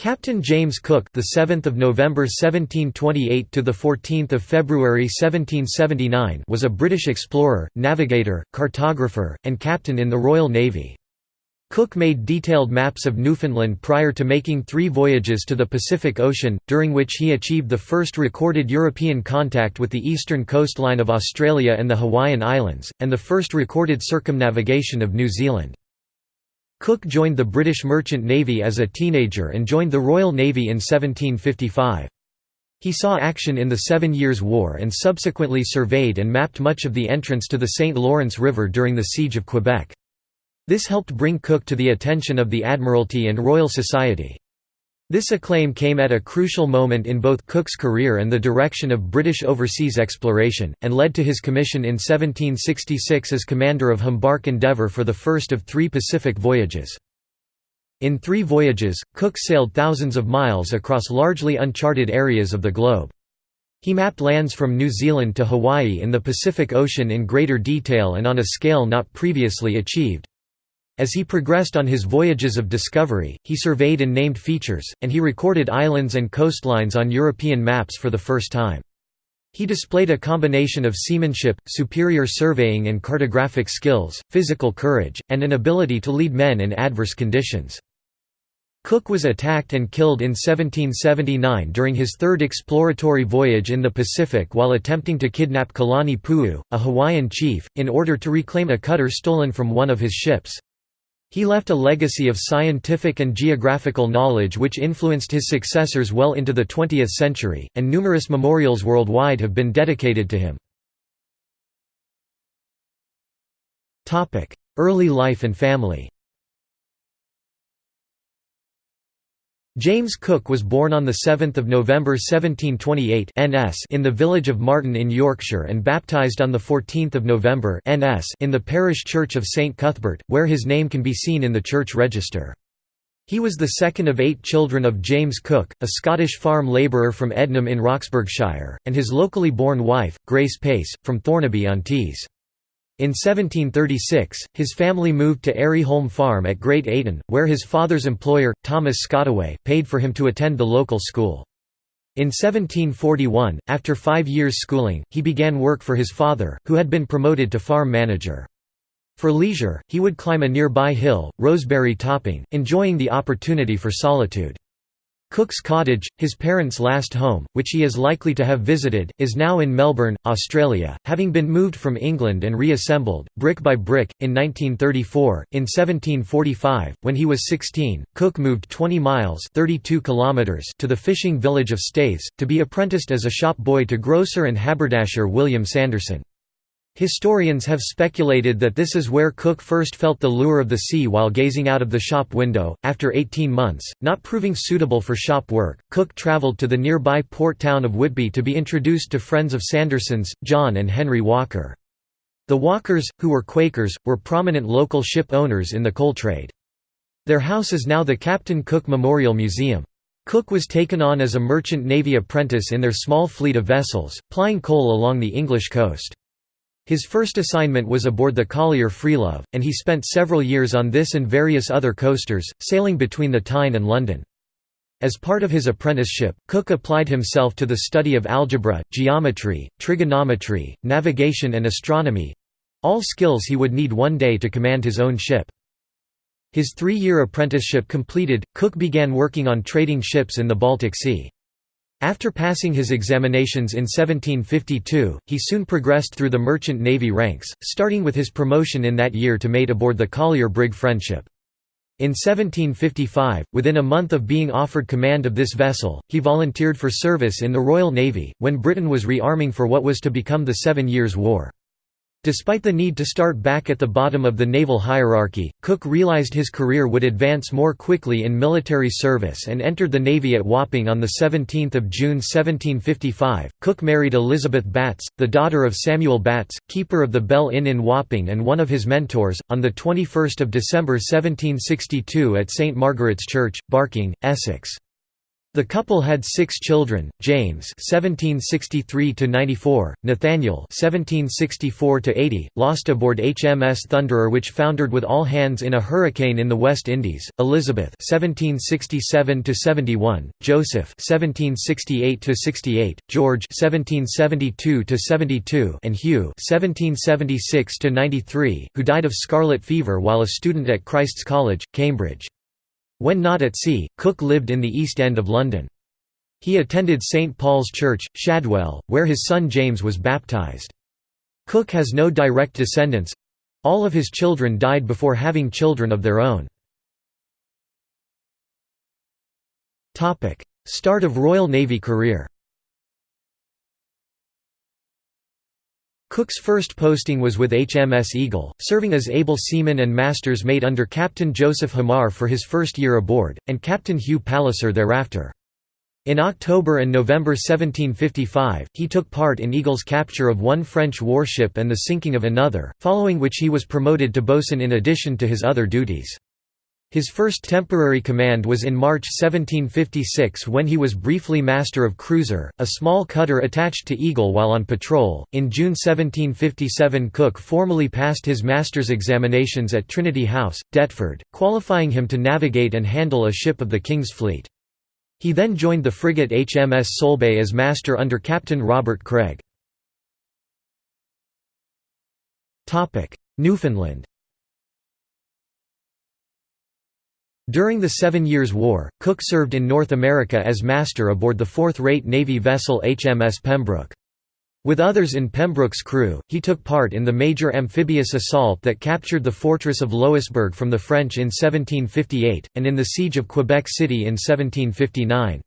Captain James Cook, the 7th of November 1728 to the 14th of February 1779, was a British explorer, navigator, cartographer, and captain in the Royal Navy. Cook made detailed maps of Newfoundland prior to making three voyages to the Pacific Ocean, during which he achieved the first recorded European contact with the eastern coastline of Australia and the Hawaiian Islands, and the first recorded circumnavigation of New Zealand. Cook joined the British Merchant Navy as a teenager and joined the Royal Navy in 1755. He saw action in the Seven Years' War and subsequently surveyed and mapped much of the entrance to the St. Lawrence River during the Siege of Quebec. This helped bring Cook to the attention of the Admiralty and Royal Society. This acclaim came at a crucial moment in both Cook's career and the direction of British overseas exploration, and led to his commission in 1766 as commander of Humbark Endeavour for the first of three Pacific voyages. In three voyages, Cook sailed thousands of miles across largely uncharted areas of the globe. He mapped lands from New Zealand to Hawaii in the Pacific Ocean in greater detail and on a scale not previously achieved. As he progressed on his voyages of discovery, he surveyed and named features, and he recorded islands and coastlines on European maps for the first time. He displayed a combination of seamanship, superior surveying and cartographic skills, physical courage, and an ability to lead men in adverse conditions. Cook was attacked and killed in 1779 during his third exploratory voyage in the Pacific while attempting to kidnap Kalani Pu'u, a Hawaiian chief, in order to reclaim a cutter stolen from one of his ships. He left a legacy of scientific and geographical knowledge which influenced his successors well into the 20th century, and numerous memorials worldwide have been dedicated to him. Early life and family James Cook was born on 7 November 1728 NS in the village of Marton in Yorkshire and baptised on 14 November NS in the parish church of St Cuthbert, where his name can be seen in the church register. He was the second of eight children of James Cook, a Scottish farm labourer from Ednam in Roxburghshire, and his locally born wife, Grace Pace, from Thornaby-on-Tees. In 1736, his family moved to Airyholme Farm at Great Ayton, where his father's employer, Thomas Skottowe, paid for him to attend the local school. In 1741, after five years' schooling, he began work for his father, who had been promoted to farm manager. For leisure, he would climb a nearby hill, Roseberry Topping, enjoying the opportunity for solitude. Cook's Cottage, his parents' last home, which he is likely to have visited, is now in Melbourne, Australia, having been moved from England and reassembled, brick by brick, in 1934. In 1745, when he was 16, Cook moved 20 miles 32 kilometers to the fishing village of Staithes, to be apprenticed as a shop boy to grocer and haberdasher William Sanderson. Historians have speculated that this is where Cook first felt the lure of the sea while gazing out of the shop window. After 18 months, not proving suitable for shop work, Cook travelled to the nearby port town of Whitby to be introduced to friends of Sanderson's, John and Henry Walker. The Walkers, who were Quakers, were prominent local ship owners in the coal trade. Their house is now the Captain Cook Memorial Museum. Cook was taken on as a merchant navy apprentice in their small fleet of vessels, plying coal along the English coast. His first assignment was aboard the collier Freelove, and he spent several years on this and various other coasters, sailing between the Tyne and London. As part of his apprenticeship, Cook applied himself to the study of algebra, geometry, trigonometry, navigation and astronomy—all skills he would need one day to command his own ship. His three-year apprenticeship completed, Cook began working on trading ships in the Baltic Sea. After passing his examinations in 1752, he soon progressed through the merchant navy ranks, starting with his promotion in that year to mate aboard the collier brig Friendship. In 1755, within a month of being offered command of this vessel, he volunteered for service in the Royal Navy, when Britain was rearming for what was to become the Seven Years' War. Despite the need to start back at the bottom of the naval hierarchy, Cook realized his career would advance more quickly in military service and entered the Navy at Wapping on 17 June 1755. Cook married Elizabeth Batts, the daughter of Samuel Batts, keeper of the Bell Inn in Wapping and one of his mentors, on 21 December 1762 at St Margaret's Church, Barking, Essex. The couple had six children: James (1763–94), Nathaniel (1764–80), lost aboard HMS Thunderer, which foundered with all hands in a hurricane in the West Indies; Elizabeth (1767–71), Joseph (1768–68), George (1772–72), and Hugh (1776–93), who died of scarlet fever while a student at Christ's College, Cambridge. When not at sea, Cook lived in the East End of London. He attended St Paul's Church, Shadwell, where his son James was baptised. Cook has no direct descendants—all of his children died before having children of their own. Start of Royal Navy career Cook's first posting was with HMS Eagle, serving as able seaman and master's mate under Captain Joseph Hamar for his first year aboard, and Captain Hugh Palliser thereafter. In October and November 1755, he took part in Eagle's capture of one French warship and the sinking of another, following which he was promoted to boatswain in addition to his other duties. His first temporary command was in March 1756 when he was briefly master of Cruizer, a small cutter attached to Eagle while on patrol. In June 1757, Cook formally passed his master's examinations at Trinity House, Deptford, qualifying him to navigate and handle a ship of the King's Fleet. He then joined the frigate HMS Solebay as master under Captain Robert Craig. Newfoundland During the Seven Years' War, Cook served in North America as master aboard the fourth-rate Navy vessel HMS Pembroke. With others in Pembroke's crew, he took part in the major amphibious assault that captured the fortress of Louisbourg from the French in 1758, and in the siege of Quebec City in 1759.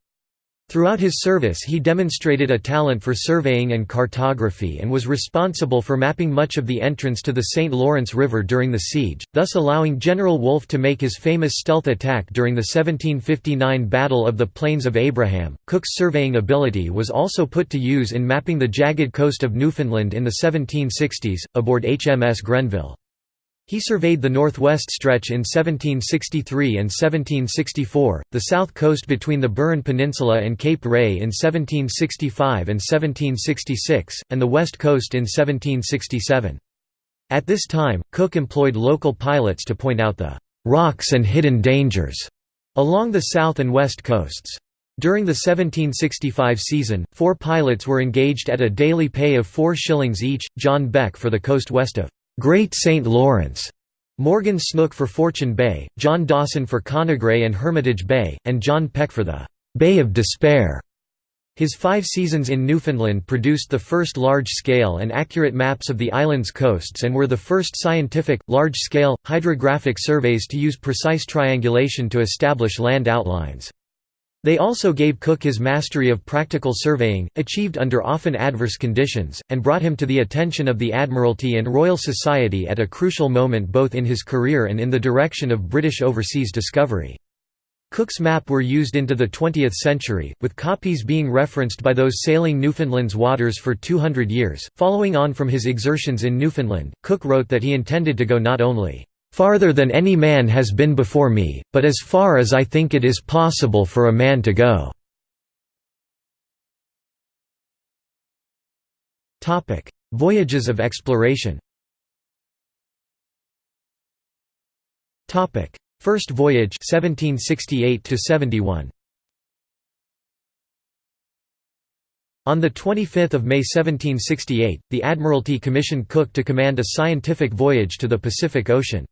Throughout his service he demonstrated a talent for surveying and cartography and was responsible for mapping much of the entrance to the St. Lawrence River during the siege, thus allowing General Wolfe to make his famous stealth attack during the 1759 Battle of the Plains of Abraham. Cook's surveying ability was also put to use in mapping the jagged coast of Newfoundland in the 1760s, aboard HMS Grenville. He surveyed the northwest stretch in 1763 and 1764, the south coast between the Burin Peninsula and Cape Ray in 1765 and 1766, and the west coast in 1767. At this time, Cook employed local pilots to point out the «rocks and hidden dangers» along the south and west coasts. During the 1765 season, four pilots were engaged at a daily pay of four shillings each, John Beck for the coast west of Great St. Lawrence, Morgan Snook for Fortune Bay, John Dawson for Connaigre and Hermitage Bay, and John Peck for the Bay of Despair. His five seasons in Newfoundland produced the first large-scale and accurate maps of the island's coasts and were the first scientific, large-scale, hydrographic surveys to use precise triangulation to establish land outlines. They also gave Cook his mastery of practical surveying, achieved under often adverse conditions, and brought him to the attention of the Admiralty and Royal Society at a crucial moment both in his career and in the direction of British overseas discovery. Cook's map were used into the 20th century, with copies being referenced by those sailing Newfoundland's waters for 200 years. Following on from his exertions in Newfoundland, Cook wrote that he intended to go not only farther than any man has been before me, but as far as I think it is possible for a man to go." Voyages of exploration First voyage 1768 71 On 25 May 1768, the Admiralty commissioned Cook to command a scientific voyage to the Pacific Ocean.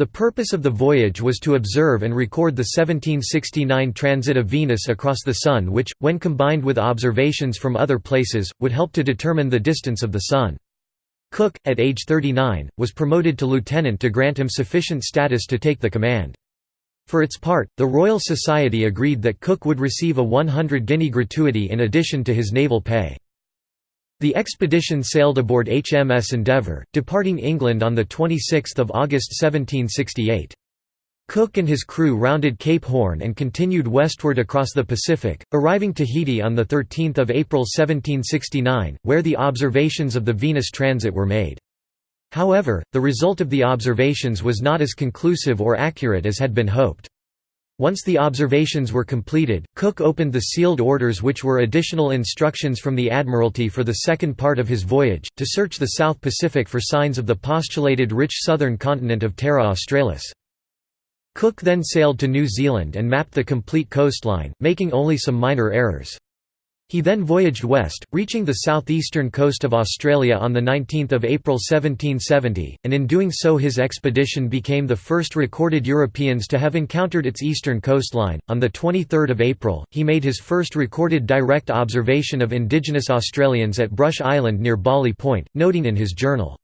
The purpose of the voyage was to observe and record the 1769 transit of Venus across the Sun which, when combined with observations from other places, would help to determine the distance of the Sun. Cook, at age 39, was promoted to lieutenant to grant him sufficient status to take the command. For its part, the Royal Society agreed that Cook would receive a 100 guinea gratuity in addition to his naval pay. The expedition sailed aboard HMS Endeavour, departing England on 26 August 1768. Cook and his crew rounded Cape Horn and continued westward across the Pacific, arriving Tahiti on 13 April 1769, where the observations of the Venus transit were made. However, the result of the observations was not as conclusive or accurate as had been hoped. Once the observations were completed, Cook opened the sealed orders which were additional instructions from the Admiralty for the second part of his voyage, to search the South Pacific for signs of the postulated rich southern continent of Terra Australis. Cook then sailed to New Zealand and mapped the complete coastline, making only some minor errors. He then voyaged west, reaching the southeastern coast of Australia on 19 April 1770, and in doing so his expedition became the first recorded Europeans to have encountered its eastern coastline. On 23 April, he made his first recorded direct observation of indigenous Australians at Brush Island near Bawley Point, noting in his journal,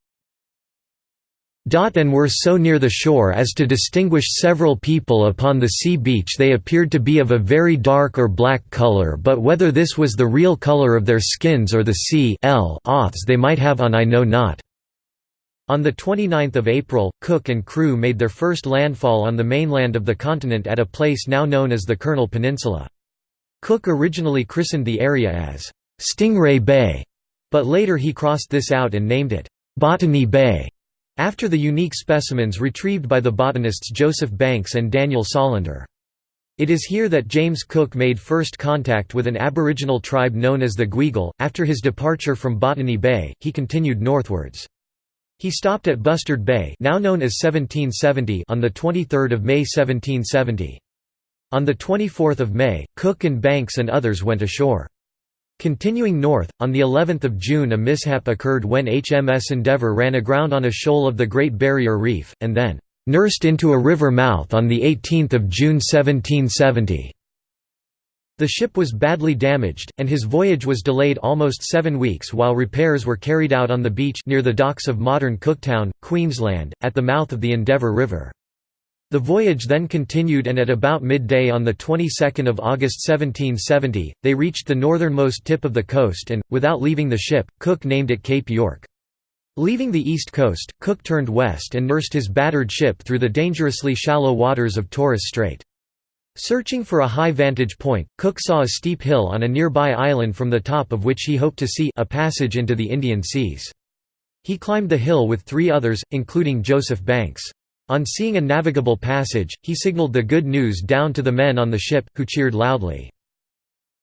and were so near the shore as to distinguish several people upon the sea beach they appeared to be of a very dark or black colour but whether this was the real colour of their skins or the sea oths they might have on I know not. On 29 April, Cook and crew made their first landfall on the mainland of the continent at a place now known as the Kurnell Peninsula. Cook originally christened the area as Stingray Bay, but later he crossed this out and named it Botany Bay. After the unique specimens retrieved by the botanists Joseph Banks and Daniel Solander. It is here that James Cook made first contact with an aboriginal tribe known as the Gweagal. After his departure from Botany Bay, he continued northwards. He stopped at Bustard Bay, now known as 1770, on the 23rd of May 1770. On the 24th of May, Cook and Banks and others went ashore. Continuing north, on the 11th of June a mishap occurred when HMS Endeavour ran aground on a shoal of the Great Barrier Reef, and then «nursed into a river mouth on 18 June 1770». The ship was badly damaged, and his voyage was delayed almost seven weeks while repairs were carried out on the beach near the docks of modern Cooktown, Queensland, at the mouth of the Endeavour River. The voyage then continued and at about midday on the 22nd of August 1770, they reached the northernmost tip of the coast and, without leaving the ship, Cook named it Cape York. Leaving the east coast, Cook turned west and nursed his battered ship through the dangerously shallow waters of Torres Strait. Searching for a high vantage point, Cook saw a steep hill on a nearby island from the top of which he hoped to see a passage into the Indian Seas. He climbed the hill with three others, including Joseph Banks. On seeing a navigable passage, he signaled the good news down to the men on the ship, who cheered loudly.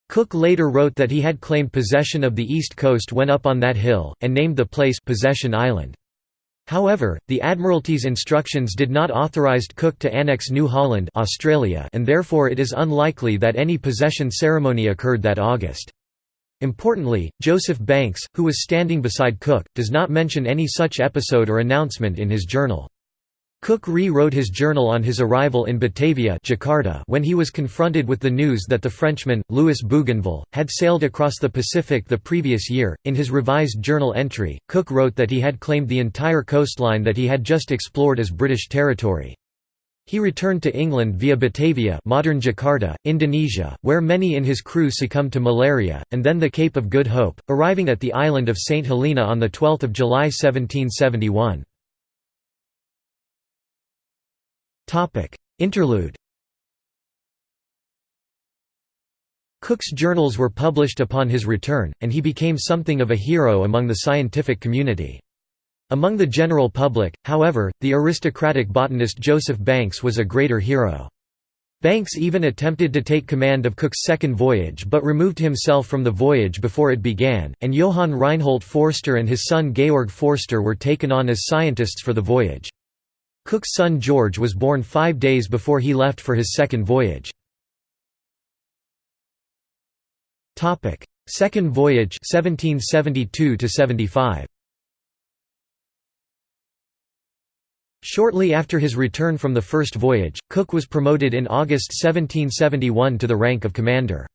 Cook later wrote that he had claimed possession of the east coast when up on that hill, and named the place Possession Island. However, the Admiralty's instructions did not authorize Cook to annex New Holland Australia and therefore it is unlikely that any possession ceremony occurred that August. Importantly, Joseph Banks, who was standing beside Cook, does not mention any such episode or announcement in his journal. Cook re-wrote his journal on his arrival in Batavia Jakarta when he was confronted with the news that the Frenchman, Louis Bougainville, had sailed across the Pacific the previous year. In his revised journal entry, Cook wrote that he had claimed the entire coastline that he had just explored as British territory. He returned to England via Batavia modern Jakarta, Indonesia, where many in his crew succumbed to malaria, and then the Cape of Good Hope, arriving at the island of St Helena on 12 July 1771. Interlude Cook's journals were published upon his return, and he became something of a hero among the scientific community. Among the general public, however, the aristocratic botanist Joseph Banks was a greater hero. Banks even attempted to take command of Cook's second voyage but removed himself from the voyage before it began, and Johann Reinhold Forster and his son Georg Forster were taken on as scientists for the voyage. Cook's son George was born five days before he left for his second voyage. Second voyage 1772 75. Shortly after his return from the first voyage, Cook was promoted in August 1771 to the rank of commander.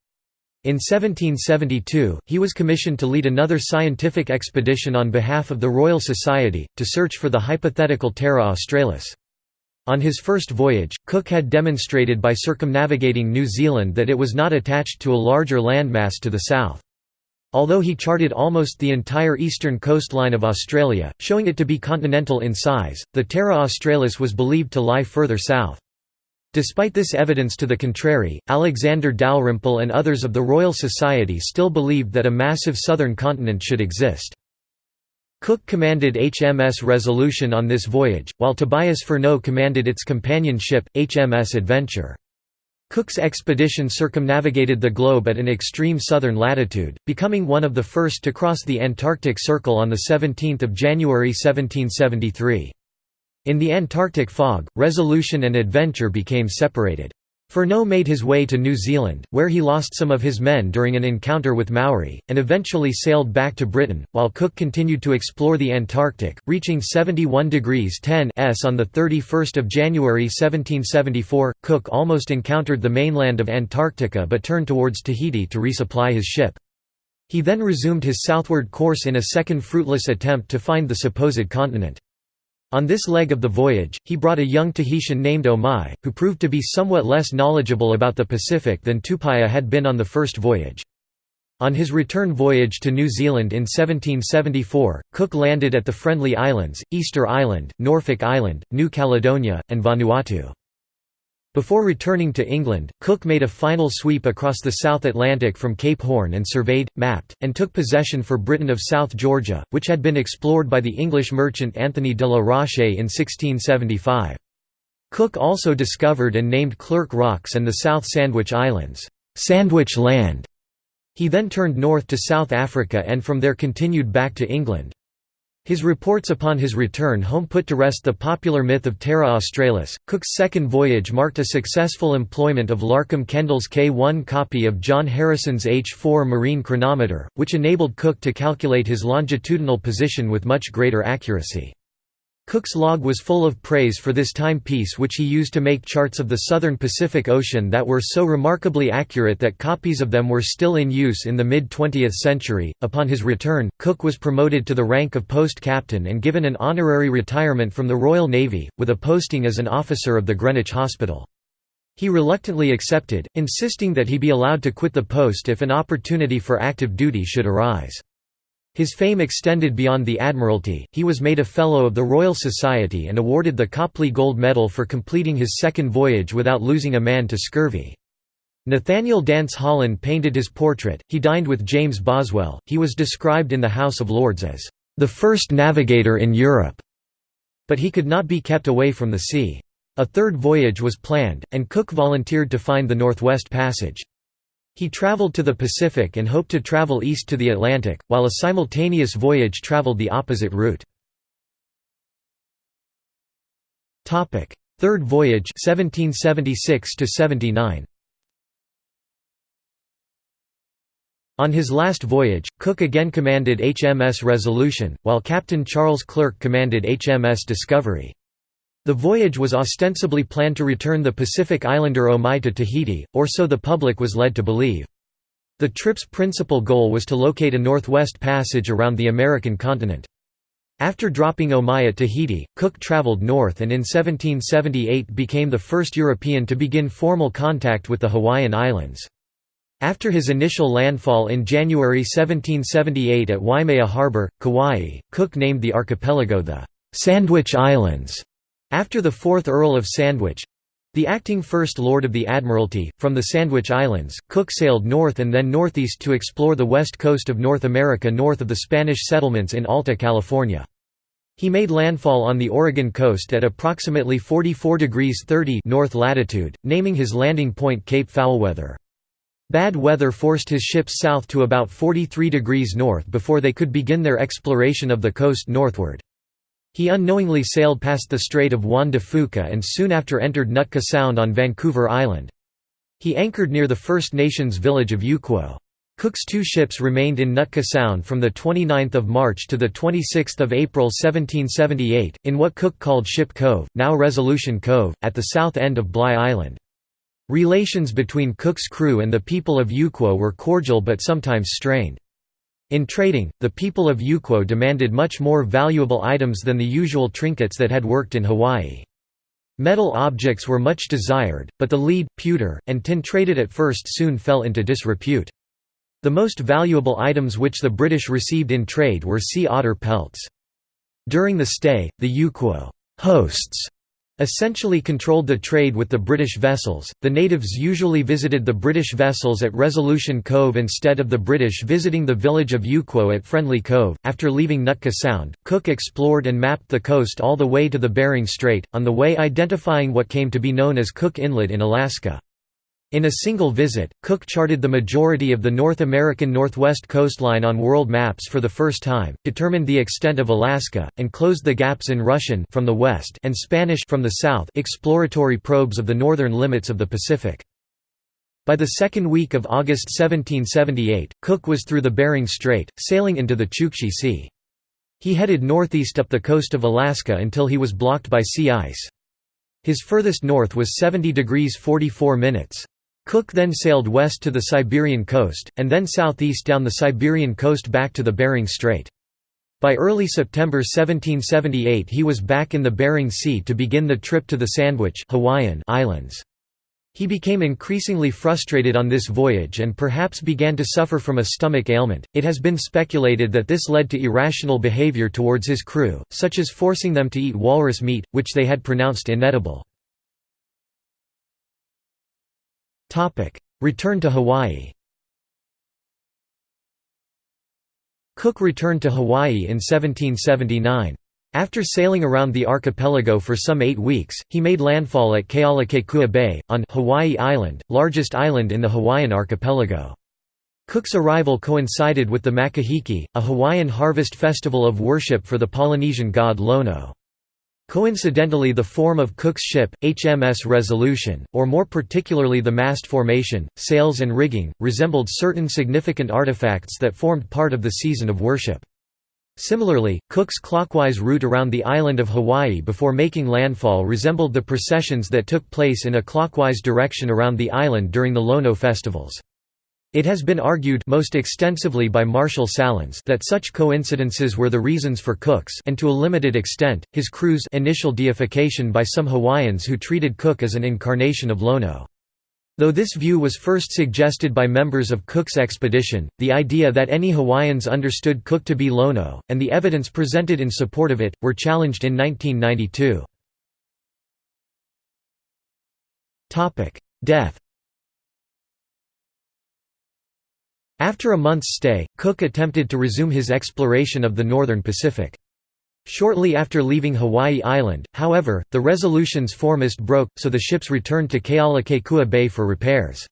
In 1772, he was commissioned to lead another scientific expedition on behalf of the Royal Society, to search for the hypothetical Terra Australis. On his first voyage, Cook had demonstrated by circumnavigating New Zealand that it was not attached to a larger landmass to the south. Although he charted almost the entire eastern coastline of Australia, showing it to be continental in size, the Terra Australis was believed to lie further south. Despite this evidence to the contrary, Alexander Dalrymple and others of the Royal Society still believed that a massive southern continent should exist. Cook commanded HMS Resolution on this voyage, while Tobias Furneaux commanded its companion ship, HMS Adventure. Cook's expedition circumnavigated the globe at an extreme southern latitude, becoming one of the first to cross the Antarctic Circle on 17 January 1773. In the Antarctic fog, resolution and adventure became separated. Furneaux made his way to New Zealand, where he lost some of his men during an encounter with Maori, and eventually sailed back to Britain, while Cook continued to explore the Antarctic, reaching 71 degrees 10 S on 31 January 1774. Cook almost encountered the mainland of Antarctica but turned towards Tahiti to resupply his ship. He then resumed his southward course in a second fruitless attempt to find the supposed continent. On this leg of the voyage, he brought a young Tahitian named Omai, who proved to be somewhat less knowledgeable about the Pacific than Tupaia had been on the first voyage. On his return voyage to New Zealand in 1774, Cook landed at the Friendly Islands, Easter Island, Norfolk Island, New Caledonia, and Vanuatu. Before returning to England, Cook made a final sweep across the South Atlantic from Cape Horn and surveyed, mapped, and took possession for Britain of South Georgia, which had been explored by the English merchant Anthony de la Roche in 1675. Cook also discovered and named Clerke Rocks and the South Sandwich Islands, Sandwich Land. He then turned north to South Africa and from there continued back to England. His reports upon his return home put to rest the popular myth of Terra Australis. Cook's second voyage marked a successful employment of Larcum Kendall's K1 copy of John Harrison's H4 marine chronometer, which enabled Cook to calculate his longitudinal position with much greater accuracy. Cook's log was full of praise for this timepiece which he used to make charts of the southern Pacific Ocean that were so remarkably accurate that copies of them were still in use in the mid-20th century. Upon his return, Cook was promoted to the rank of post captain and given an honorary retirement from the Royal Navy, with a posting as an officer of the Greenwich Hospital. He reluctantly accepted, insisting that he be allowed to quit the post if an opportunity for active duty should arise. His fame extended beyond the Admiralty, he was made a Fellow of the Royal Society and awarded the Copley Gold Medal for completing his second voyage without losing a man to scurvy. Nathaniel Dance Holland painted his portrait. He dined with James Boswell. He was described in the House of Lords as the first navigator in Europe, but he could not be kept away from the sea. A third voyage was planned, and Cook volunteered to find the Northwest Passage. He traveled to the Pacific and hoped to travel east to the Atlantic, while a simultaneous voyage traveled the opposite route. Third voyage 1776 79. On his last voyage, Cook again commanded HMS Resolution, while Captain Charles Clerke commanded HMS Discovery. The voyage was ostensibly planned to return the Pacific Islander Omai to Tahiti, or so the public was led to believe. The trip's principal goal was to locate a northwest passage around the American continent. After dropping Omai at Tahiti, Cook traveled north and in 1778 became the first European to begin formal contact with the Hawaiian Islands. After his initial landfall in January 1778 at Waimea Harbor, Kauai, Cook named the archipelago the Sandwich Islands after the fourth Earl of Sandwich—the acting First Lord of the Admiralty, from the Sandwich Islands, Cook sailed north and then northeast to explore the west coast of North America north of the Spanish settlements in Alta California. He made landfall on the Oregon coast at approximately 44 degrees 30 north latitude, naming his landing point Cape Foulweather. Bad weather forced his ships south to about 43 degrees north before they could begin their exploration of the coast northward. He unknowingly sailed past the Strait of Juan de Fuca and soon after entered Nootka Sound on Vancouver Island. He anchored near the First Nations village of Yuquot. Cook's two ships remained in Nootka Sound from 29 March to 26 April 1778, in what Cook called Ship Cove, now Resolution Cove, at the south end of Bligh Island. Relations between Cook's crew and the people of Yuquot were cordial but sometimes strained. In trading, the people of Yuquot demanded much more valuable items than the usual trinkets that had worked in Hawaii. Metal objects were much desired, but the lead, pewter, and tin traded at first soon fell into disrepute. The most valuable items which the British received in trade were sea otter pelts. During the stay, the Yuquot hosts essentially controlled the trade with the British vessels. The natives usually visited the British vessels at Resolution Cove instead of the British visiting the village of Yuquot at Friendly Cove. After leaving Nootka Sound, Cook explored and mapped the coast all the way to the Bering Strait, on the way identifying what came to be known as Cook Inlet in Alaska. In a single visit, Cook charted the majority of the North American northwest coastline on world maps for the first time, determined the extent of Alaska, and closed the gaps in Russian from the west and Spanish from the south exploratory probes of the northern limits of the Pacific. By the second week of August 1778, Cook was through the Bering Strait, sailing into the Chukchi Sea. He headed northeast up the coast of Alaska until he was blocked by sea ice. His furthest north was 70 degrees 44 minutes. Cook then sailed west to the Siberian coast, and then southeast down the Siberian coast back to the Bering Strait. By early September 1778 he was back in the Bering Sea to begin the trip to the Sandwich Hawaiian Islands. He became increasingly frustrated on this voyage and perhaps began to suffer from a stomach ailment. It has been speculated that this led to irrational behavior towards his crew, such as forcing them to eat walrus meat, which they had pronounced inedible. Return to Hawaii Cook returned to Hawaii in 1779. After sailing around the archipelago for some eight weeks, he made landfall at Kealakekua Bay, on Hawaii Island, largest island in the Hawaiian archipelago. Cook's arrival coincided with the Makahiki, a Hawaiian harvest festival of worship for the Polynesian god Lono. Coincidentally the form of Cook's ship, HMS Resolution, or more particularly the mast formation, sails and rigging, resembled certain significant artifacts that formed part of the season of worship. Similarly, Cook's clockwise route around the island of Hawaii before making landfall resembled the processions that took place in a clockwise direction around the island during the Lono festivals. It has been argued most extensively by Marshall Sahlins that such coincidences were the reasons for Cook's and to a limited extent, his crew's initial deification by some Hawaiians who treated Cook as an incarnation of Lono. Though this view was first suggested by members of Cook's expedition, the idea that any Hawaiians understood Cook to be Lono, and the evidence presented in support of it, were challenged in 1992. Death After a month's stay, Cook attempted to resume his exploration of the northern Pacific. Shortly after leaving Hawaii Island, however, the Resolution's foremast broke, so the ships returned to Kealakekua Bay for repairs.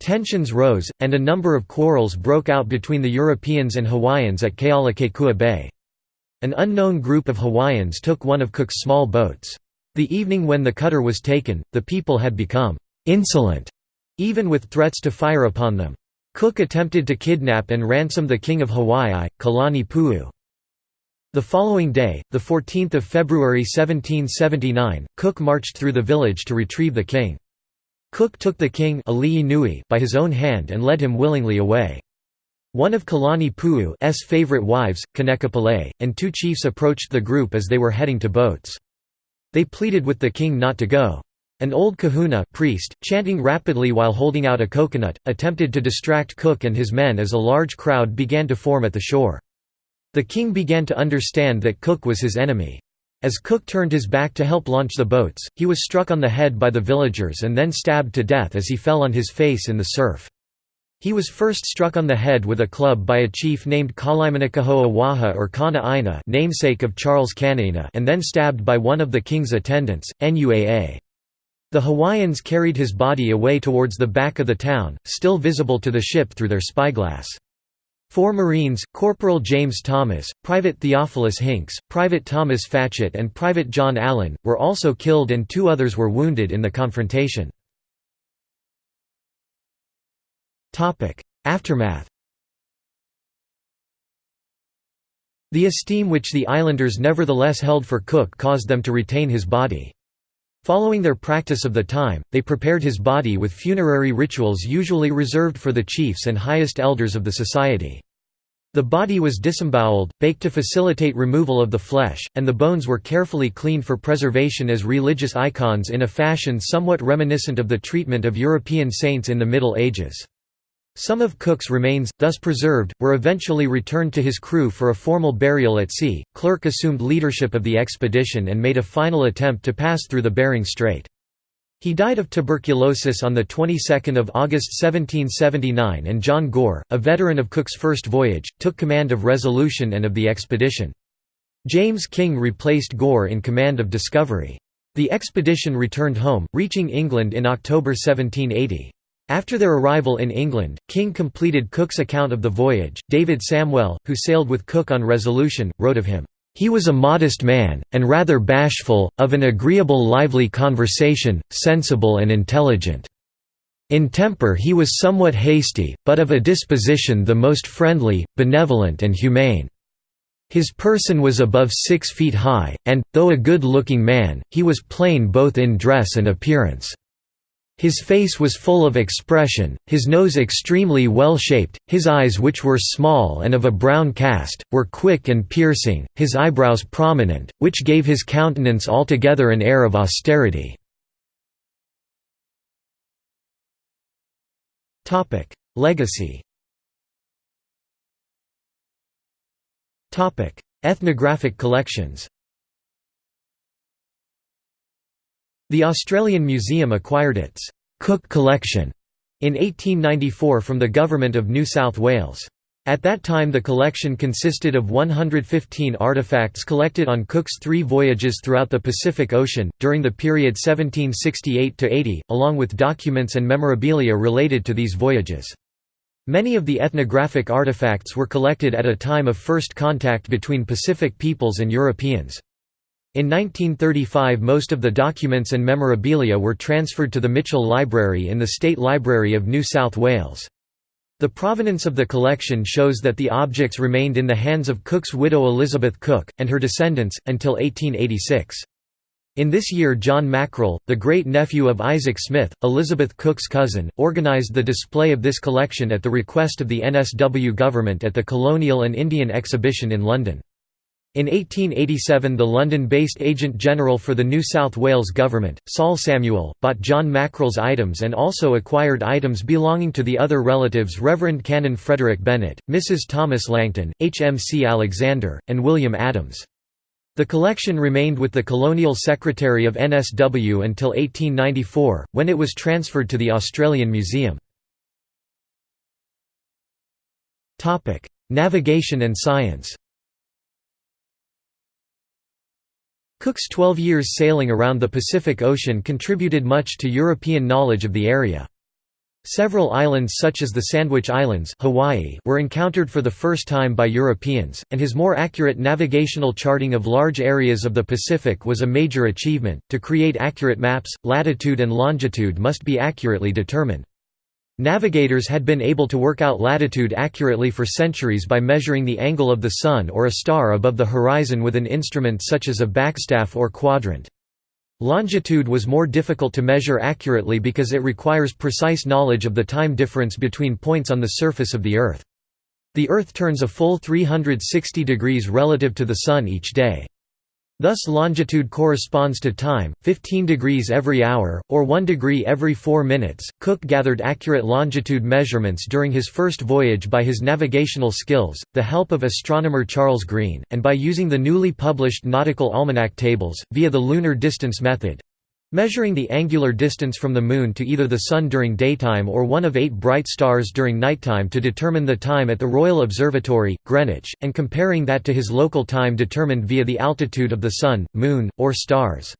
Tensions rose, and a number of quarrels broke out between the Europeans and Hawaiians at Kealakekua Bay. An unknown group of Hawaiians took one of Cook's small boats. The evening when the cutter was taken, the people had become «insolent», even with threats to fire upon them. Cook attempted to kidnap and ransom the King of Hawaii, Kalani Pu'u. The following day, 14 February 1779, Cook marched through the village to retrieve the king. Cook took the king by his own hand and led him willingly away. One of Kalani Pu'u's favorite wives, Kanekapolei, and two chiefs approached the group as they were heading to boats. They pleaded with the king not to go. An old kahuna priest, chanting rapidly while holding out a coconut, attempted to distract Cook and his men as a large crowd began to form at the shore. The king began to understand that Cook was his enemy. As Cook turned his back to help launch the boats, he was struck on the head by the villagers and then stabbed to death as he fell on his face in the surf. He was first struck on the head with a club by a chief named Kalaimanikahoa Waha or Kana Aina namesake of Charles Kanaina and then stabbed by one of the king's attendants, Nuaa. The Hawaiians carried his body away towards the back of the town, still visible to the ship through their spyglass. Four Marines, Corporal James Thomas, Private Theophilus Hinks, Private Thomas Fatchett and Private John Allen, were also killed and two others were wounded in the confrontation. Aftermath The esteem which the islanders nevertheless held for Cook caused them to retain his body. Following their practice of the time, they prepared his body with funerary rituals usually reserved for the chiefs and highest elders of the society. The body was disemboweled, baked to facilitate removal of the flesh, and the bones were carefully cleaned for preservation as religious icons in a fashion somewhat reminiscent of the treatment of European saints in the Middle Ages. Some of Cook's remains, thus preserved, were eventually returned to his crew for a formal burial at sea. Clerke assumed leadership of the expedition and made a final attempt to pass through the Bering Strait. He died of tuberculosis on the 22nd of August 1779 and John Gore, a veteran of Cook's first voyage, took command of Resolution and of the expedition. James King replaced Gore in command of Discovery. The expedition returned home, reaching England in October 1780. After their arrival in England, King completed Cook's account of the voyage. David Samwell, who sailed with Cook on Resolution, wrote of him, he was a modest man, and rather bashful, of an agreeable lively conversation, sensible and intelligent. In temper he was somewhat hasty, but of a disposition the most friendly, benevolent and humane. His person was above six feet high, and, though a good-looking man, he was plain both in dress and appearance. His face was full of expression, his nose extremely well shaped, his eyes which were small and of a brown cast, were quick and piercing, his eyebrows prominent, which gave his countenance altogether an air of austerity. Legacy Ethnographic collections The Australian Museum acquired its Cook Collection in 1894 from the Government of New South Wales. At that time the collection consisted of 115 artefacts collected on Cook's three voyages throughout the Pacific Ocean, during the period 1768–80, along with documents and memorabilia related to these voyages. Many of the ethnographic artifacts were collected at a time of first contact between Pacific peoples and Europeans. In 1935 most of the documents and memorabilia were transferred to the Mitchell Library in the State Library of New South Wales. The provenance of the collection shows that the objects remained in the hands of Cook's widow Elizabeth Cook, and her descendants, until 1886. In this year John Mackrell, the great-nephew of Isaac Smith, Elizabeth Cook's cousin, organised the display of this collection at the request of the NSW government at the Colonial and Indian Exhibition in London. In 1887 the London-based Agent-General for the New South Wales Government, Saul Samuel, bought John Mackrell's items and also acquired items belonging to the other relatives Reverend Canon Frederick Bennett, Mrs. Thomas Langton, H. M. C. Alexander, and William Adams. The collection remained with the Colonial Secretary of NSW until 1894, when it was transferred to the Australian Museum. Navigation and science Cook's 12 years sailing around the Pacific Ocean contributed much to European knowledge of the area. Several islands such as the Sandwich Islands Hawaii were encountered for the first time by Europeans, and his more accurate navigational charting of large areas of the Pacific was a major achievement. To create accurate maps, latitude and longitude must be accurately determined. Navigators had been able to work out latitude accurately for centuries by measuring the angle of the Sun or a star above the horizon with an instrument such as a backstaff or quadrant. Longitude was more difficult to measure accurately because it requires precise knowledge of the time difference between points on the surface of the Earth. The Earth turns a full 360 degrees relative to the Sun each day. Thus longitude corresponds to time, 15 degrees every hour, or 1 degree every 4 minutes. Cook gathered accurate longitude measurements during his first voyage by his navigational skills, the help of astronomer Charles Green, and by using the newly published nautical almanac tables, via the lunar distance method. Measuring the angular distance from the Moon to either the Sun during daytime or one of eight bright stars during nighttime to determine the time at the Royal Observatory, Greenwich, and comparing that to his local time determined via the altitude of the Sun, Moon, or stars.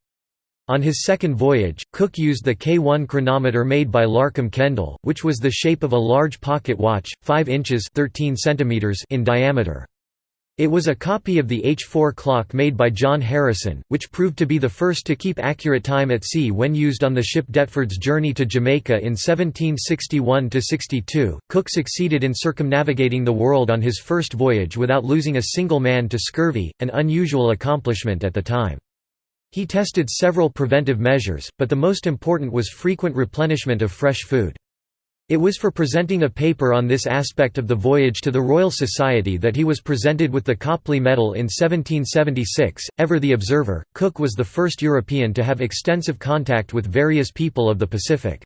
On his second voyage, Cook used the K1 chronometer made by Larcum Kendall, which was the shape of a large pocket watch, 5 inches 13 centimeters in diameter. It was a copy of the H4 clock made by John Harrison, which proved to be the first to keep accurate time at sea when used on the ship Deptford's journey to Jamaica in 1761–62. Cook succeeded in circumnavigating the world on his first voyage without losing a single man to scurvy, an unusual accomplishment at the time. He tested several preventive measures, but the most important was frequent replenishment of fresh food. It was for presenting a paper on this aspect of the voyage to the Royal Society that he was presented with the Copley Medal in 1776. Ever the observer, Cook was the first European to have extensive contact with various people of the Pacific.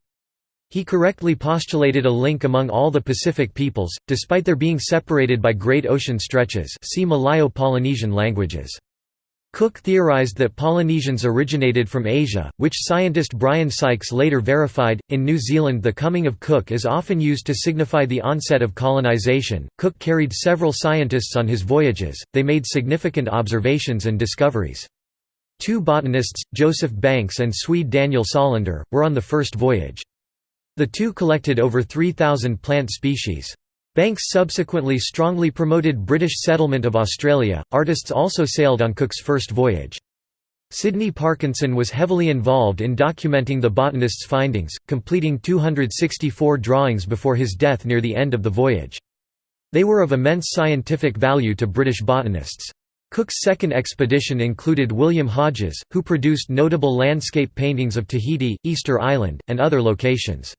He correctly postulated a link among all the Pacific peoples, despite their being separated by great ocean stretches see Malayo-Polynesian languages. Cook theorized that Polynesians originated from Asia, which scientist Brian Sykes later verified. In New Zealand, the coming of Cook is often used to signify the onset of colonization. Cook carried several scientists on his voyages, they made significant observations and discoveries. Two botanists, Joseph Banks and Swede Daniel Solander, were on the first voyage. The two collected over 3,000 plant species. Banks subsequently strongly promoted British settlement of Australia. Artists also sailed on Cook's first voyage. Sydney Parkinson was heavily involved in documenting the botanist's findings, completing 264 drawings before his death near the end of the voyage. They were of immense scientific value to British botanists. Cook's second expedition included William Hodges, who produced notable landscape paintings of Tahiti, Easter Island, and other locations.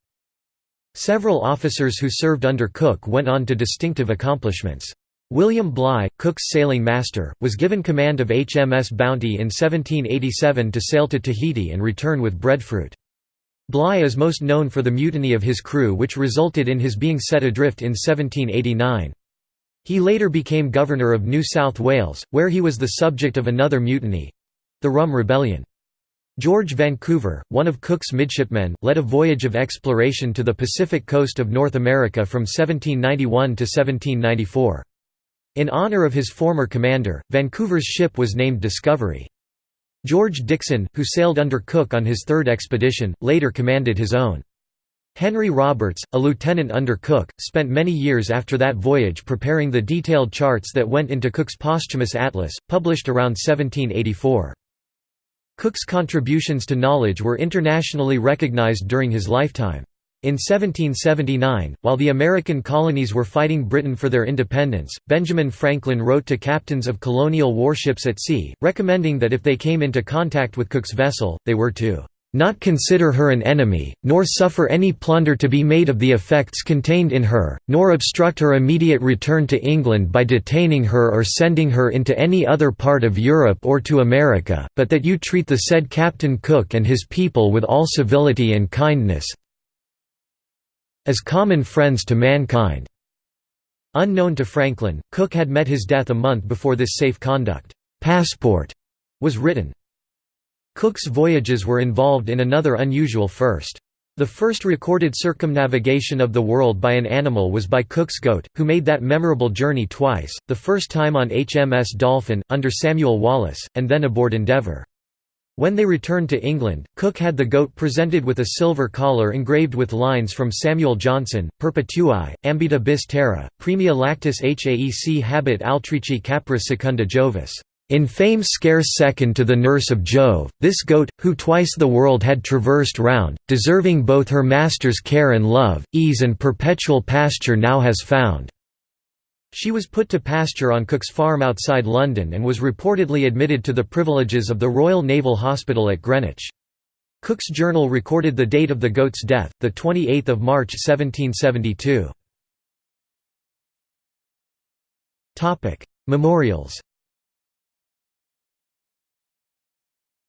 Several officers who served under Cook went on to distinctive accomplishments. William Bligh, Cook's sailing master, was given command of HMS Bounty in 1787 to sail to Tahiti and return with breadfruit. Bligh is most known for the mutiny of his crew which resulted in his being set adrift in 1789. He later became governor of New South Wales, where he was the subject of another mutiny—the Rum Rebellion. George Vancouver, one of Cook's midshipmen, led a voyage of exploration to the Pacific coast of North America from 1791 to 1794. In honor of his former commander, Vancouver's ship was named Discovery. George Dixon, who sailed under Cook on his third expedition, later commanded his own. Henry Roberts, a lieutenant under Cook, spent many years after that voyage preparing the detailed charts that went into Cook's posthumous atlas, published around 1784. Cook's contributions to knowledge were internationally recognized during his lifetime. In 1779, while the American colonies were fighting Britain for their independence, Benjamin Franklin wrote to captains of colonial warships at sea, recommending that if they came into contact with Cook's vessel, they were to not consider her an enemy, nor suffer any plunder to be made of the effects contained in her, nor obstruct her immediate return to England by detaining her or sending her into any other part of Europe or to America, but that you treat the said Captain Cook and his people with all civility and kindness as common friends to mankind." Unknown to Franklin, Cook had met his death a month before this safe conduct passport was written. Cook's voyages were involved in another unusual first. The first recorded circumnavigation of the world by an animal was by Cook's goat, who made that memorable journey twice, the first time on HMS Dolphin, under Samuel Wallis, and then aboard Endeavour. When they returned to England, Cook had the goat presented with a silver collar engraved with lines from Samuel Johnson, Perpetuae, ambita bis terra, premia lactis haec habet altrici capra secunda Jovis. In fame scarce second to the nurse of Jove, this goat, who twice the world had traversed round, deserving both her master's care and love, ease and perpetual pasture now has found. She was put to pasture on Cook's farm outside London and was reportedly admitted to the privileges of the Royal Naval Hospital at Greenwich. Cook's journal recorded the date of the goat's death, 28 March 1772. Memorials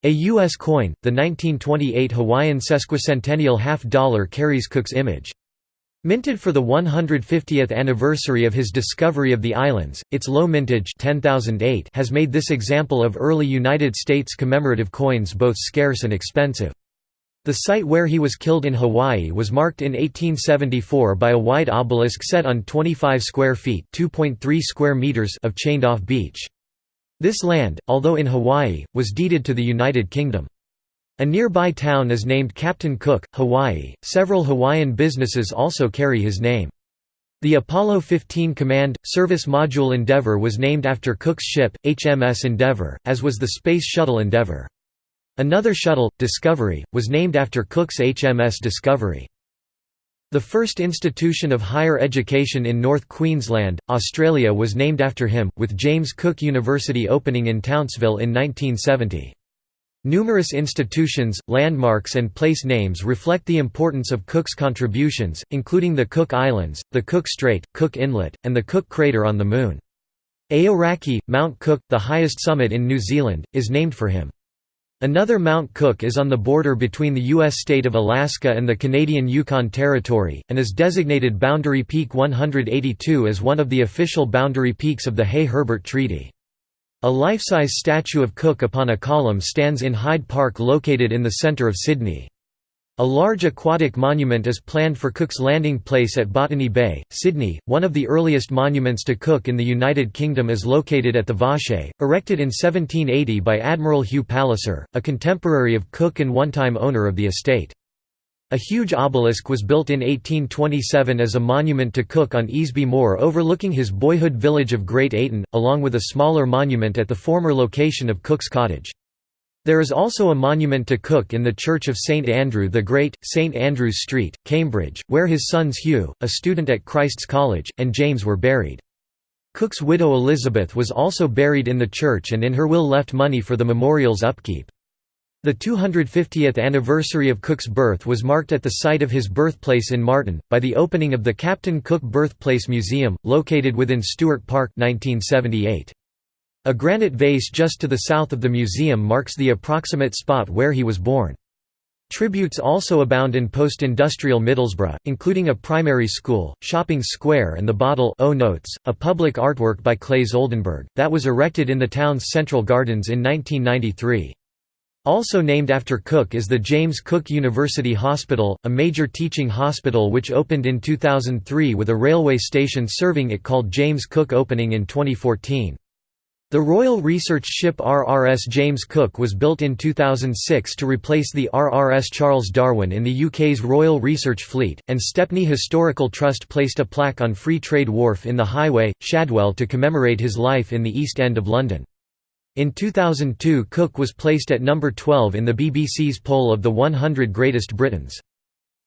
A U.S. coin, the 1928 Hawaiian sesquicentennial half-dollar carries Cook's image. Minted for the 150th anniversary of his discovery of the islands, its low mintage 10008 has made this example of early United States commemorative coins both scarce and expensive. The site where he was killed in Hawaii was marked in 1874 by a white obelisk set on 25 square feet square meters of chained-off beach. This land, although in Hawaii, was deeded to the United Kingdom. A nearby town is named Captain Cook, Hawaii. Several Hawaiian businesses also carry his name. The Apollo 15 Command Service Module Endeavour was named after Cook's ship, HMS Endeavour, as was the Space Shuttle Endeavour. Another shuttle, Discovery, was named after Cook's HMS Discovery. The first institution of higher education in North Queensland, Australia was named after him, with James Cook University opening in Townsville in 1970. Numerous institutions, landmarks and place names reflect the importance of Cook's contributions, including the Cook Islands, the Cook Strait, Cook Inlet, and the Cook Crater on the Moon. Aoraki, Mount Cook, the highest summit in New Zealand, is named for him. Another Mount Cook is on the border between the U.S. state of Alaska and the Canadian Yukon Territory, and is designated Boundary Peak 182 as one of the official boundary peaks of the Hay-Herbert Treaty. A life-size statue of Cook upon a column stands in Hyde Park located in the centre of Sydney. A large aquatic monument is planned for Cook's landing place at Botany Bay, Sydney. One of the earliest monuments to Cook in the United Kingdom is located at the Vache, erected in 1780 by Admiral Hugh Palliser, a contemporary of Cook and one-time owner of the estate. A huge obelisk was built in 1827 as a monument to Cook on Easby Moor overlooking his boyhood village of Great Ayton, along with a smaller monument at the former location of Cook's cottage. There is also a monument to Cook in the Church of St Andrew the Great, St Andrew's Street, Cambridge, where his sons Hugh, a student at Christ's College, and James were buried. Cook's widow Elizabeth was also buried in the church and in her will left money for the memorial's upkeep. The 250th anniversary of Cook's birth was marked at the site of his birthplace in Marton, by the opening of the Captain Cook Birthplace Museum, located within Stewart Park 1978. A granite vase just to the south of the museum marks the approximate spot where he was born. Tributes also abound in post-industrial Middlesbrough, including a primary school, shopping square and the Bottle o Notes, a public artwork by Claes Oldenburg, that was erected in the town's central gardens in 1993. Also named after Cook is the James Cook University Hospital, a major teaching hospital which opened in 2003 with a railway station serving it called James Cook opening in 2014. The Royal Research Ship RRS James Cook was built in 2006 to replace the RRS Charles Darwin in the UK's Royal Research Fleet, and Stepney Historical Trust placed a plaque on Free Trade Wharf in the Highway, Shadwell to commemorate his life in the East End of London. In 2002 Cook was placed at number 12 in the BBC's poll of the 100 Greatest Britons.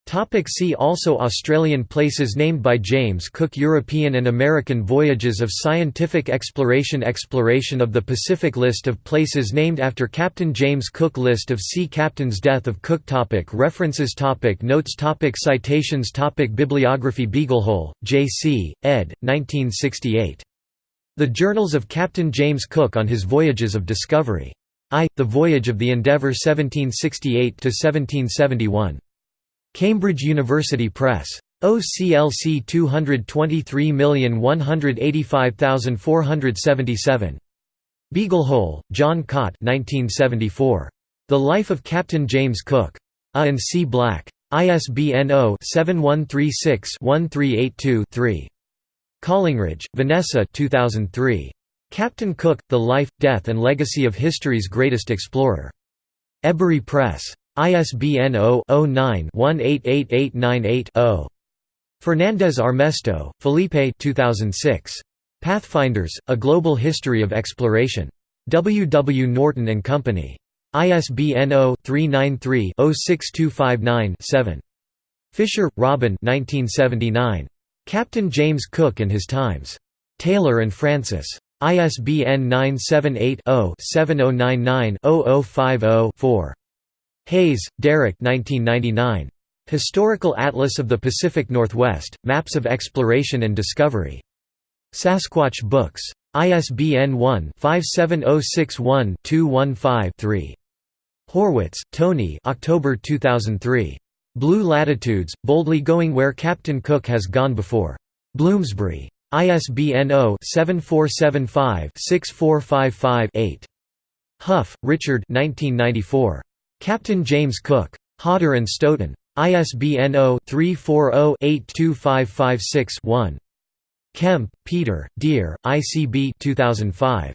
Topic see also Australian places named by James Cook European and American voyages of scientific exploration Exploration of the Pacific List of places named after Captain James Cook List of sea captains Death of Cook topic References topic Notes topic Citations topic Bibliography Beaglehole, J.C., ed. 1968. The Journals of Captain James Cook on his Voyages of Discovery. I. The Voyage of the Endeavour 1768–1771. Cambridge University Press. OCLC 223185477. Beaglehole, John Cawte 1974. The Life of Captain James Cook. A and C. Black. ISBN 0-7136-1382-3. Collingridge, Vanessa 2003. Captain Cook, The Life, Death and Legacy of History's Greatest Explorer. Ebury Press. ISBN 0-09-188898-0. Fernandez Armesto, Felipe 2006. Pathfinders, A Global History of Exploration. W. W. Norton and Company. ISBN 0-393-06259-7. Fisher, Robin Captain James Cook and His Times. Taylor and Francis. ISBN 978 0 7099 0050 4. Hayes, Derek 1999. Historical Atlas of the Pacific Northwest, Maps of Exploration and Discovery. Sasquatch Books. ISBN 1-57061-215-3. Horwitz, Tony October 2003. Blue Latitudes, Boldly Going Where Captain Cook Has Gone Before. Bloomsbury. ISBN 0-7475-6455-8. Hough, Richard 1994. Captain James Cook. Hodder and Stoughton. ISBN 0-340-82556-1. Kemp, Peter, Dear, ICB 2005.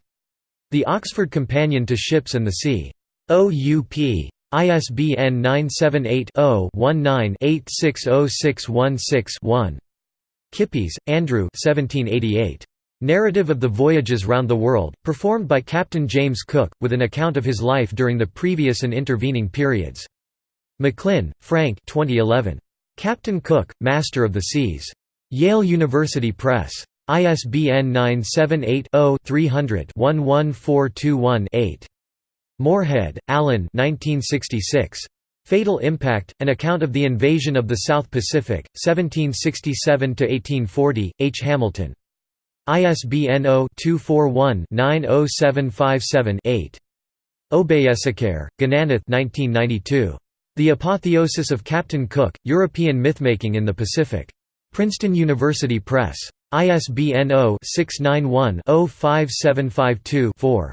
The Oxford Companion to Ships and the Sea. OUP. ISBN 978-0-19-860616-1. Kippis, Andrew 1788. Narrative of the Voyages Round the World, performed by Captain James Cook, with an account of his life during the previous and intervening periods. McLynn, Frank 2011. Captain Cook, Master of the Seas. Yale University Press. ISBN 978 0 300 11421 Moorhead, Alan 1966. Fatal Impact, An Account of the Invasion of the South Pacific, 1767–1840, H. Hamilton. ISBN 0-241-90757-8. Obeyesekere, Gananath 1992. The Apotheosis of Captain Cook, European Mythmaking in the Pacific. Princeton University Press. ISBN 0-691-05752-4.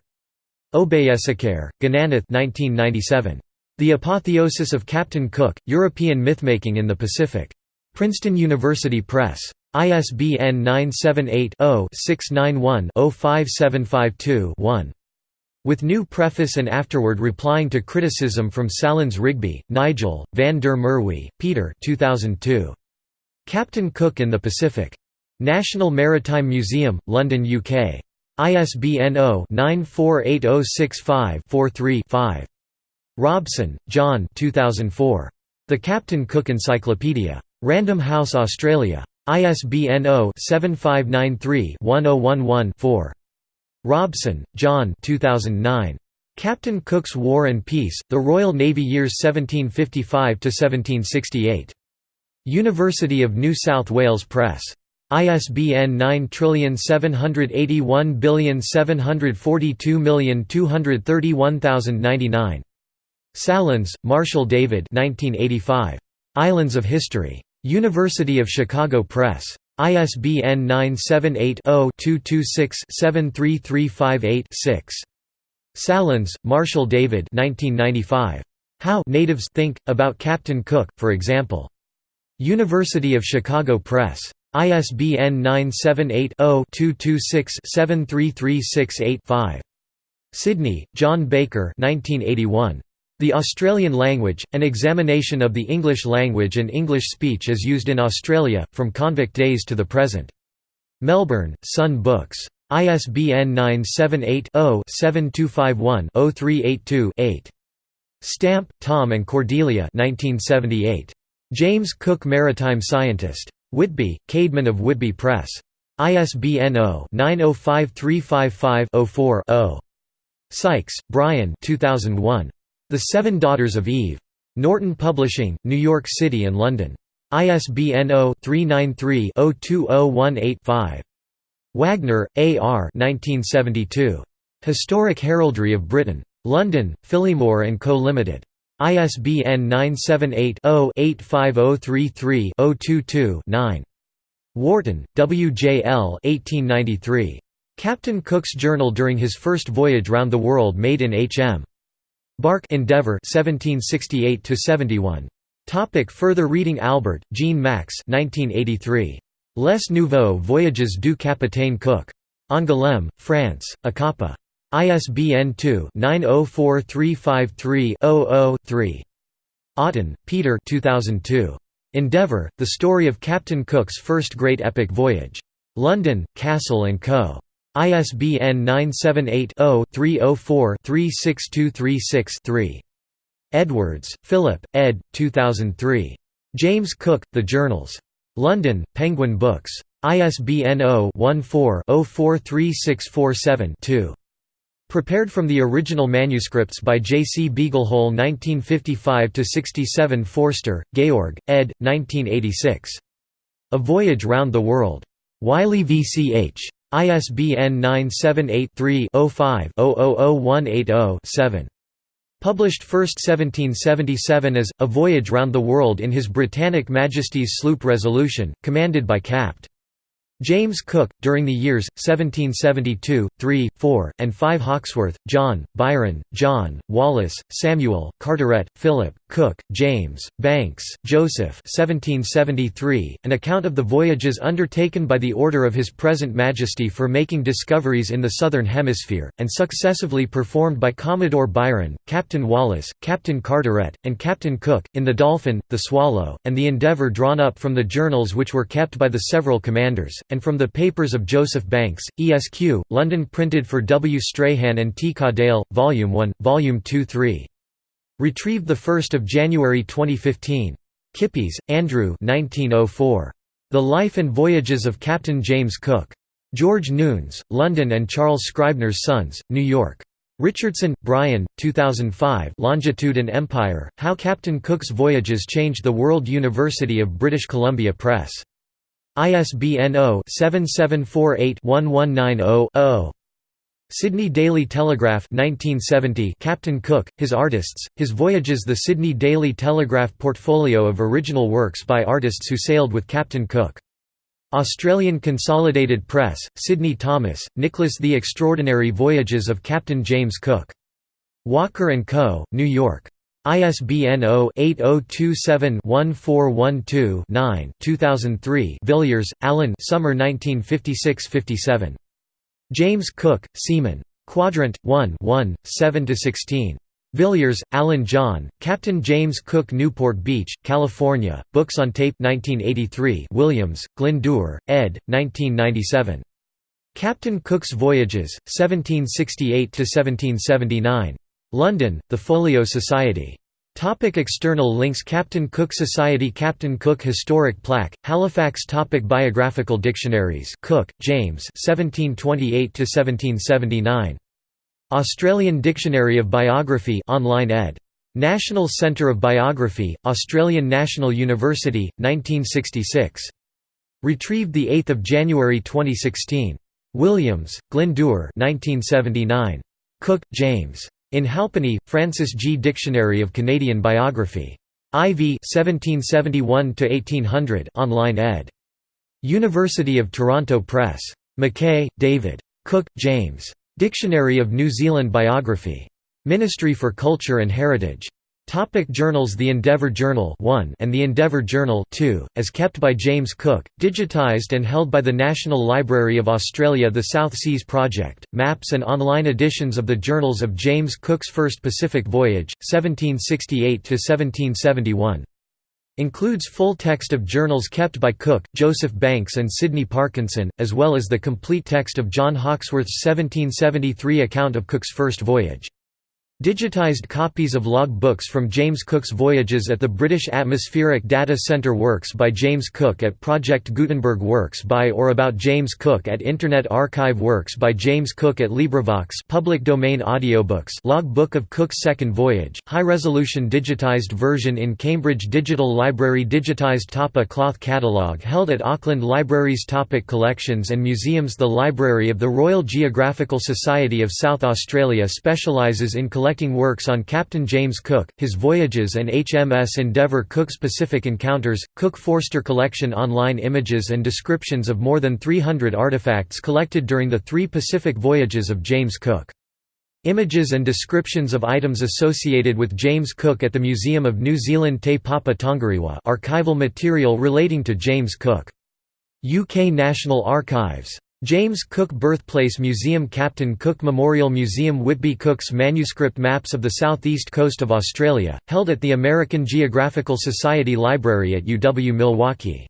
Obeyesekere, Gananath 1997. The Apotheosis of Captain Cook, European Mythmaking in the Pacific. Princeton University Press. ISBN 978-0-691-05752-1. With new preface and afterward replying to criticism from Sahlins Rigby, Nigel, Van der Merwe, Peter 2002. Captain Cook in the Pacific. National Maritime Museum, London, UK. ISBN 0-948065-43-5. Robson, John 2004. The Captain Cook Encyclopedia. Random House Australia. ISBN 0-7593-1011-4. Robson, John 2009. Captain Cook's War and Peace, The Royal Navy Years 1755–1768. University of New South Wales Press. ISBN 9781742231099. Sahlins, Marshall David 1985. Islands of History. University of Chicago Press. ISBN 978-0-226-73358-6. Sahlins, Marshall David 1995. How Natives Think, About Captain Cook, for example. University of Chicago Press. ISBN 978-0-226-73368-5. Sidney, John Baker 1981. The Australian Language, An Examination of the English Language and English Speech as Used in Australia, from Convict Days to the Present. Melbourne, Sun Books. ISBN 978-0-7251-0382-8. Stamp, Tom and Cordelia 1978. James Cook Maritime Scientist. Whitby, Caedmon of Whitby Press. ISBN 0-905355-04-0. Sykes, Brian 2001. The Seven Daughters of Eve. Norton Publishing, New York City and London. ISBN 0-393-02018-5. Wagner, A. R. 1972. Historic Heraldry of Britain. London, Phillimore and Co. Limited. ISBN 978-0-85033-022-9. Wharton, W. J. L. 1893. Captain Cook's Journal during his first voyage round the world made in H. Bark Endeavour 1768 71. Topic further reading Albert, Jean Max 1983. Les Nouveaux Voyages du Capitaine Cook. Angoulême, France, Acapa. ISBN 2-904353-00-3. Aughton, Peter 2002. Endeavour, The Story of Captain Cook's First Great Epic Voyage. London, Cassell & Co. ISBN 978-0-304-36236-3. Edwards, Philip, ed. 2003. James Cook, The Journals. London, Penguin Books. ISBN 0-14-043647-2. Prepared from the original manuscripts by J. C. Beaglehole 1955–67 Forster, Georg, ed. 1986. A Voyage Round the World. Wiley v. C. H. ISBN 978-3-05-000180-7. Published first 1777 as, A Voyage Round the World in His Britannic Majesty's sloop Resolution, commanded by Capt. James Cook, during the years, 1772, 3, 4, and 5 Hawkesworth, John, Byron, John, Wallis, Samuel, Carteret, Philip, Cook, James, Banks, Joseph 1773, an account of the voyages undertaken by the order of His Present Majesty for making discoveries in the Southern Hemisphere, and successively performed by Commodore Byron, Captain Wallis, Captain Carteret, and Captain Cook, in the Dolphin, the Swallow, and the Endeavour drawn up from the journals which were kept by the several commanders and from the papers of Joseph Banks, ESQ, London printed for W. Strahan and T. Cadell, Volume 1, Volume 2 3. Retrieved 1 January 2015. Kippis, Andrew 1904. The Life and Voyages of Captain James Cook. George Newnes, London and Charles Scribner's Sons, New York. Richardson, Brian, 2005 Longitude and Empire, How Captain Cook's Voyages Changed the World University of British Columbia Press. ISBN 0-7748-1190-0. Sydney Daily Telegraph 1970 Captain Cook, His Artists, His Voyages The Sydney Daily Telegraph portfolio of original works by artists who sailed with Captain Cook. Australian Consolidated Press, Sydney Thomas, Nicholas The Extraordinary Voyages of Captain James Cook. Walker & Co., New York. ISBN 0-8027-1412-9 2003 Villiers, Alan Summer 1956–57. James Cook, Seaman. Quadrant, 1 1, 7–16. Villiers, Alan John, Captain James Cook Newport Beach, California, Books on Tape 1983 Williams, Glyndŵr, ed. 1997. Captain Cook's Voyages, 1768–1779. London, The Folio Society. Topic external links Captain Cook Society Captain Cook Historic Plaque, Halifax topic Biographical dictionaries Cook, James 1728–1779. Australian Dictionary of Biography online ed. National Centre of Biography, Australian National University, 1966. Retrieved 8 January 2016. Williams, Glyndŵr 1979. Cook, James. In Halpenny, Francis G. Dictionary of Canadian Biography. IV 1771–1800 online ed. University of Toronto Press. McKay, David. Cook, James. Dictionary of New Zealand Biography. Ministry for Culture and Heritage. Topic journals The Endeavour Journal 1 and The Endeavour Journal 2, as kept by James Cook, digitised and held by the National Library of Australia The South Seas Project, maps and online editions of the journals of James Cook's First Pacific Voyage, 1768–1771. Includes full text of journals kept by Cook, Joseph Banks and Sydney Parkinson, as well as the complete text of John Hawkesworth's 1773 account of Cook's first voyage. Digitized copies of log books from James Cook's voyages at the British Atmospheric Data Centre Works by James Cook at Project Gutenberg Works by or about James Cook at Internet Archive Works by James Cook at LibriVox public domain audiobooks log book of Cook's second voyage, high-resolution digitized version in Cambridge Digital Library digitized Tapa cloth catalogue held at Auckland Libraries Topic Collections and Museums. The Library of the Royal Geographical Society of South Australia specialises in collecting collecting works on Captain James Cook, his voyages and HMS Endeavour Cook's Pacific encounters. Cook Forster Collection online images and descriptions of more than 300 artifacts collected during the three Pacific voyages of James Cook. Images and descriptions of items associated with James Cook at the Museum of New Zealand Te Papa Tongarewa archival material relating to James Cook. UK National Archives James Cook Birthplace Museum Captain Cook Memorial Museum Whitby Cook's manuscript maps of the southeast coast of Australia, held at the American Geographical Society Library at UW-Milwaukee.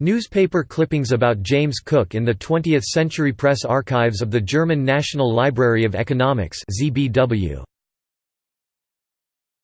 Newspaper clippings about James Cook in the 20th Century Press Archives of the German National Library of Economics ZBW.